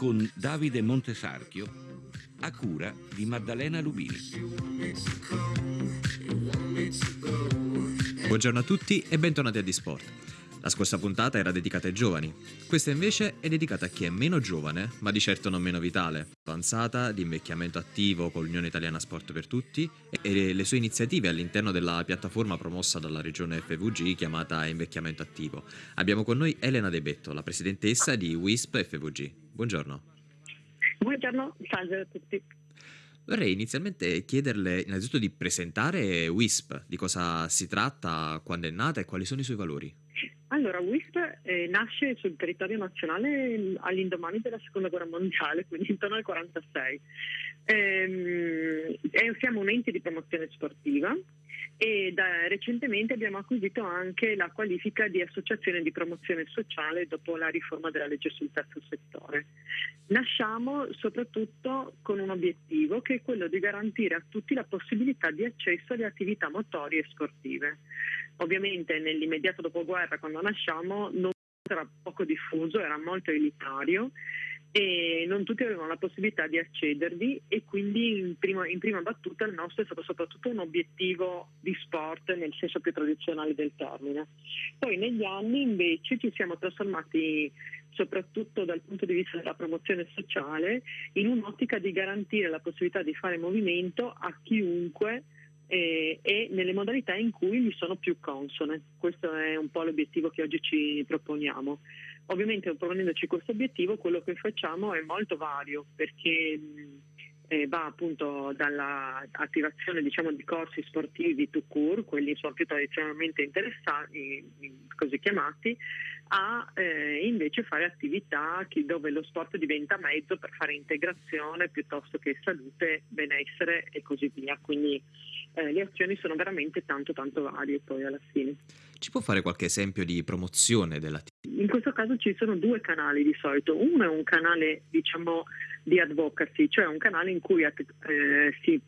con Davide Montesarchio a cura di Maddalena Lubini. Buongiorno a tutti e bentornati a Disport. La scorsa puntata era dedicata ai giovani, questa invece è dedicata a chi è meno giovane, ma di certo non meno vitale, avanzata, di invecchiamento attivo con l'Unione Italiana Sport per Tutti e le sue iniziative all'interno della piattaforma promossa dalla regione FVG chiamata Invecchiamento Attivo. Abbiamo con noi Elena De Betto, la presidentessa di WISP FVG. Buongiorno. Buongiorno, salve a tutti. Vorrei inizialmente chiederle innanzitutto di presentare WISP, di cosa si tratta, quando è nata e quali sono i suoi valori. Allora, WISP eh, nasce sul territorio nazionale all'indomani della seconda guerra mondiale, quindi intorno al 1946. Ehm, siamo un ente di promozione sportiva e da, recentemente abbiamo acquisito anche la qualifica di associazione di promozione sociale dopo la riforma della legge sul terzo settore. Nasciamo soprattutto con un obiettivo che è quello di garantire a tutti la possibilità di accesso alle attività motorie e sportive. Ovviamente nell'immediato dopoguerra quando nasciamo non era poco diffuso, era molto elitario e non tutti avevano la possibilità di accedervi e quindi in prima, in prima, battuta il nostro è stato soprattutto un obiettivo di sport nel senso più tradizionale del termine. Poi negli anni invece ci siamo trasformati soprattutto dal punto di vista della promozione sociale in un'ottica di garantire la possibilità di fare movimento a chiunque eh, e nelle modalità in cui gli sono più consone. Questo è un po' l'obiettivo che oggi ci proponiamo. Ovviamente proponendoci questo obiettivo quello che facciamo è molto vario perché eh, va appunto dall'attivazione diciamo, di corsi sportivi to cure, quelli sono più tradizionalmente interessati, così chiamati, a eh, invece fare attività dove lo sport diventa mezzo per fare integrazione piuttosto che salute, benessere e così via. Quindi eh, le azioni sono veramente tanto tanto varie poi alla fine. Ci può fare qualche esempio di promozione dell'attività? In questo caso ci sono due canali di solito. Uno è un canale diciamo di advocacy, cioè un canale in cui eh, si,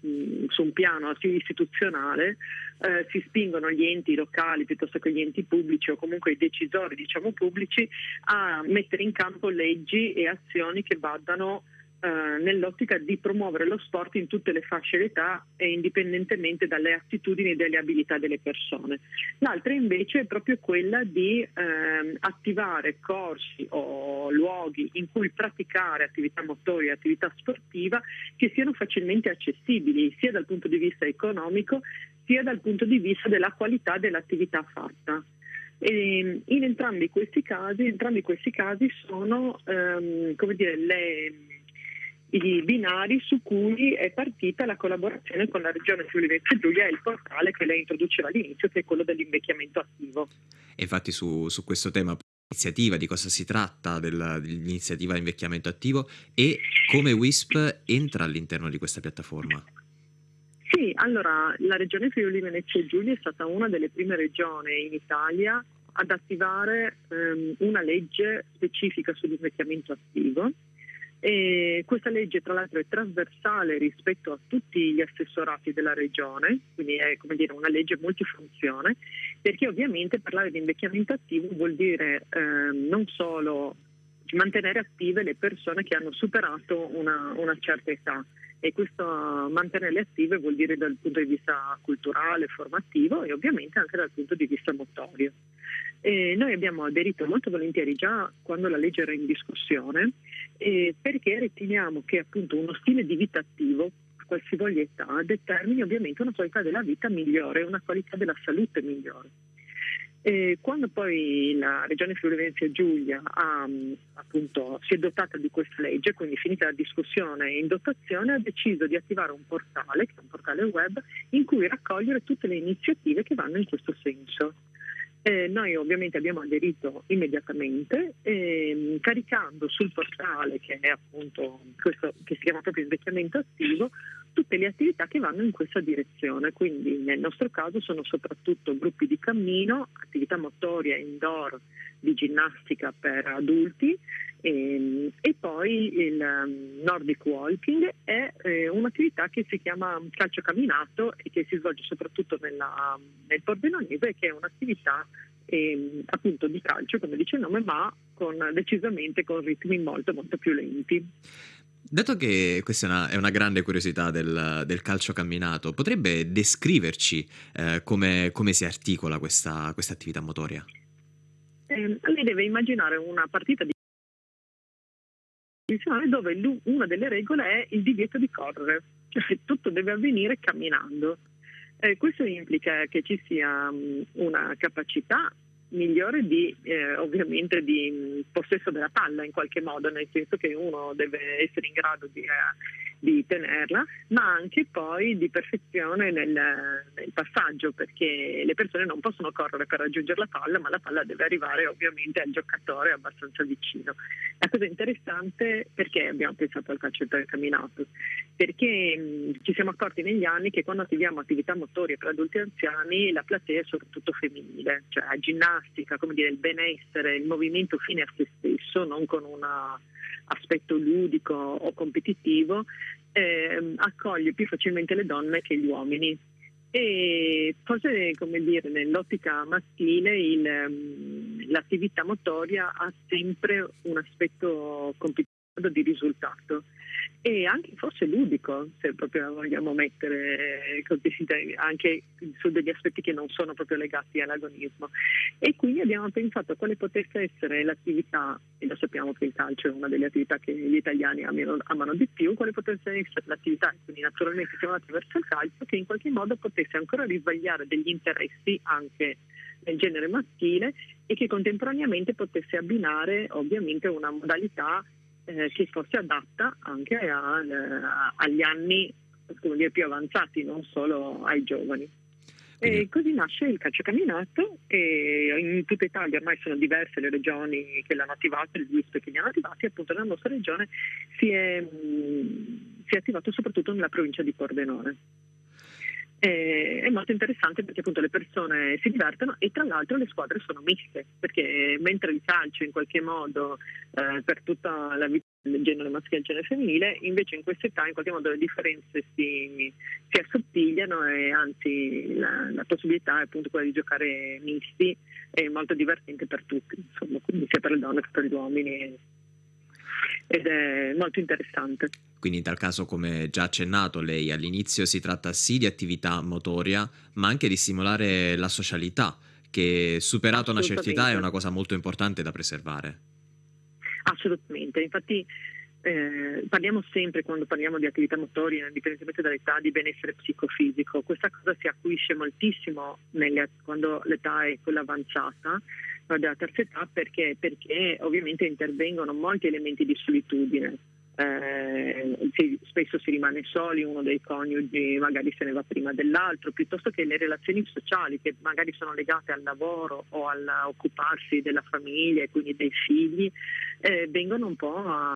su un piano istituzionale eh, si spingono gli enti locali piuttosto che gli enti pubblici o comunque i decisori diciamo, pubblici a mettere in campo leggi e azioni che vadano eh, nell'ottica di promuovere lo sport in tutte le fasce d'età e indipendentemente dalle attitudini e dalle abilità delle persone. L'altra invece è proprio quella di eh, attivare corsi o luoghi in cui praticare attività motoria e attività sportiva che siano facilmente accessibili sia dal punto di vista economico sia dal punto di vista della qualità dell'attività fatta. E in entrambi questi casi, entrambi questi casi sono ehm, come dire, le, i binari su cui è partita la collaborazione con la Regione Friuli Venezia Giulia e il portale che lei introduceva all'inizio, che è quello dell'invecchiamento attivo. E infatti su, su questo tema iniziativa, di cosa si tratta della, dell'iniziativa invecchiamento attivo e come WISP entra all'interno di questa piattaforma. Sì, allora la regione Friuli Venezia Giulia è stata una delle prime regioni in Italia ad attivare ehm, una legge specifica sull'invecchiamento attivo e questa legge tra l'altro è trasversale rispetto a tutti gli assessorati della regione, quindi è dire, una legge multifunzione, perché ovviamente parlare di invecchiamento attivo vuol dire eh, non solo mantenere attive le persone che hanno superato una, una certa età e questo mantenerle attive vuol dire dal punto di vista culturale, formativo e ovviamente anche dal punto di vista motorio. E noi abbiamo aderito molto volentieri già quando la legge era in discussione eh, perché riteniamo che appunto uno stile di vita attivo a qualsivoglia età determini ovviamente una qualità della vita migliore, una qualità della salute migliore. E quando poi la Regione Friuli Venezia Giulia ha, appunto, si è dotata di questa legge, quindi finita la discussione in dotazione, ha deciso di attivare un portale, che è un portale web, in cui raccogliere tutte le iniziative che vanno in questo senso. Eh, noi ovviamente abbiamo aderito immediatamente eh, caricando sul portale che è appunto questo che si chiama proprio invecchiamento attivo tutte le attività che vanno in questa direzione, quindi nel nostro caso sono soprattutto gruppi di cammino, attività motoria indoor di ginnastica per adulti e, ehm, e poi il um, Nordic Walking è eh, un'attività che si chiama calcio camminato e che si svolge soprattutto nella, nel Pordenonese che è un'attività eh, appunto di calcio come dice il nome ma con, decisamente con ritmi molto molto più lenti. Dato che questa è una, è una grande curiosità del, del, calcio camminato, potrebbe descriverci eh, come, come, si articola questa, questa attività motoria? Eh, lei deve immaginare una partita di dove una delle regole è il divieto di correre, cioè tutto deve avvenire camminando. Eh, questo implica che ci sia um, una capacità migliore di, eh, ovviamente di possesso della palla in qualche modo, nel senso che uno deve essere in grado di, eh, di tenerla, ma anche poi di perfezione nel, nel, passaggio, perché le persone non possono correre per raggiungere la palla, ma la palla deve arrivare ovviamente al giocatore abbastanza vicino. La cosa interessante perché abbiamo pensato al calcio camminato? Perché mh, ci siamo accorti negli anni che quando attiviamo attività motorie per adulti e anziani la platea è soprattutto femminile, cioè la ginnastica, come dire, il benessere, il movimento fine a se stesso, non con una aspetto ludico o competitivo, eh, accoglie più facilmente le donne che gli uomini. E forse, come dire, nell'ottica maschile il, um, l'attività motoria ha sempre un aspetto competitivo di risultato e anche forse ludico, se proprio vogliamo mettere anche su degli aspetti che non sono proprio legati all'agonismo. E quindi abbiamo pensato a quale potesse essere l'attività, e lo sappiamo che il calcio è una delle attività che gli italiani amano, amano di più, quale potesse essere l'attività, quindi naturalmente siamo andati verso il calcio, che in qualche modo potesse ancora risvegliare degli interessi anche nel genere maschile e che contemporaneamente potesse abbinare ovviamente una modalità eh, che fosse adatta anche a, a, agli anni dire, più avanzati, non solo ai giovani. E così nasce il calcio camminato e in tutta Italia ormai sono diverse le regioni che l'hanno attivato, le liste che li hanno attivati, appunto nella nostra regione si è, mh, si è attivato soprattutto nella provincia di Pordenone è molto interessante perché appunto le persone si divertono e tra l'altro le squadre sono miste perché mentre il calcio in qualche modo eh, per tutta la vita del genere maschile e genere femminile invece in questa età in qualche modo le differenze si, si assottigliano e anzi la, la, possibilità è appunto quella di giocare misti è molto divertente per tutti insomma quindi sia per le donne che per gli uomini ed è molto interessante. Quindi in tal caso, come già accennato lei all'inizio, si tratta sì di attività motoria, ma anche di stimolare la socialità, che superata una certa età è una cosa molto importante da preservare. Assolutamente, infatti eh, parliamo sempre quando parliamo di attività motorie, indipendentemente dall'età, di benessere psicofisico. Questa cosa si acuisce moltissimo nelle, quando l'età è quella avanzata, della terza età, perché, perché ovviamente intervengono molti elementi di solitudine. Eh, si, spesso si rimane soli, uno dei coniugi magari se ne va prima dell'altro, piuttosto che le relazioni sociali che magari sono legate al lavoro o all'occuparsi della famiglia e quindi dei figli, eh, vengono un po' a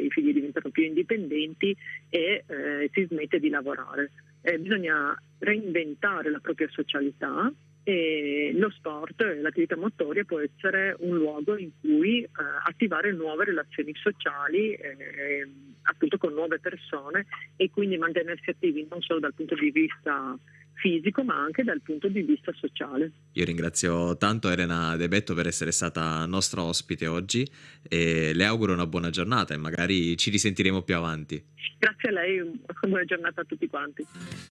i figli diventano più indipendenti e eh, si smette di lavorare. Eh, bisogna reinventare la propria socialità e lo sport, l'attività motoria può essere un luogo in cui eh, attivare nuove relazioni sociali eh, appunto con nuove persone e quindi mantenersi attivi non solo dal punto di vista fisico ma anche dal punto di vista sociale. Io ringrazio tanto Elena De Betto per essere stata nostra ospite oggi e le auguro una buona giornata e magari ci risentiremo più avanti. Grazie a lei, buona giornata a tutti quanti.